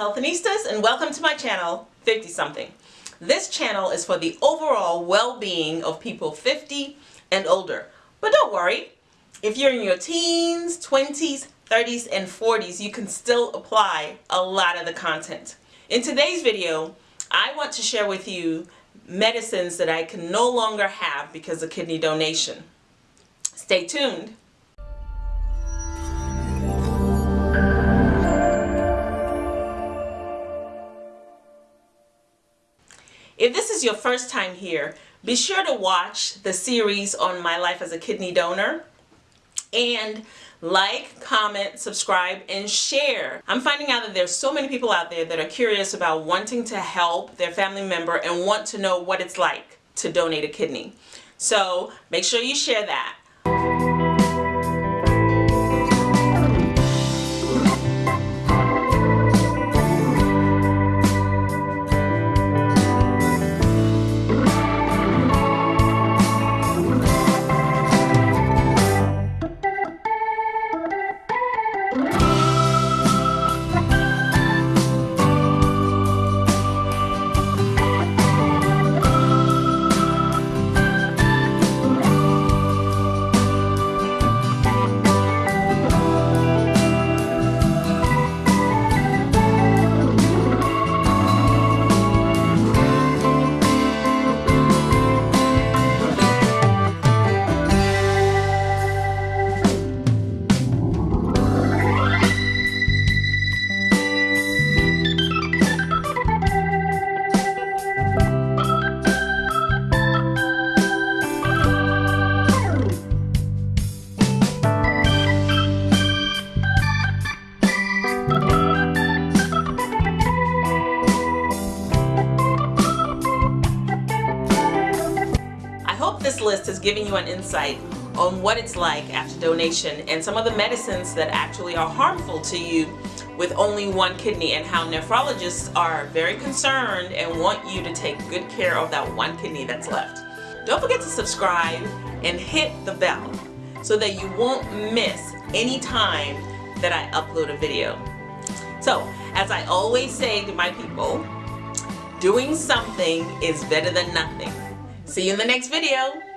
Healthinistas and welcome to my channel 50 something. This channel is for the overall well-being of people 50 and older. But don't worry, if you're in your teens, 20s, 30s, and 40s, you can still apply a lot of the content. In today's video, I want to share with you medicines that I can no longer have because of kidney donation. Stay tuned. If this is your first time here, be sure to watch the series on my life as a kidney donor and like, comment, subscribe, and share. I'm finding out that there's so many people out there that are curious about wanting to help their family member and want to know what it's like to donate a kidney. So make sure you share that. This list has given you an insight on what it's like after donation and some of the medicines that actually are harmful to you with only one kidney and how nephrologists are very concerned and want you to take good care of that one kidney that's left. Don't forget to subscribe and hit the bell so that you won't miss any time that I upload a video. So, as I always say to my people, doing something is better than nothing. See you in the next video.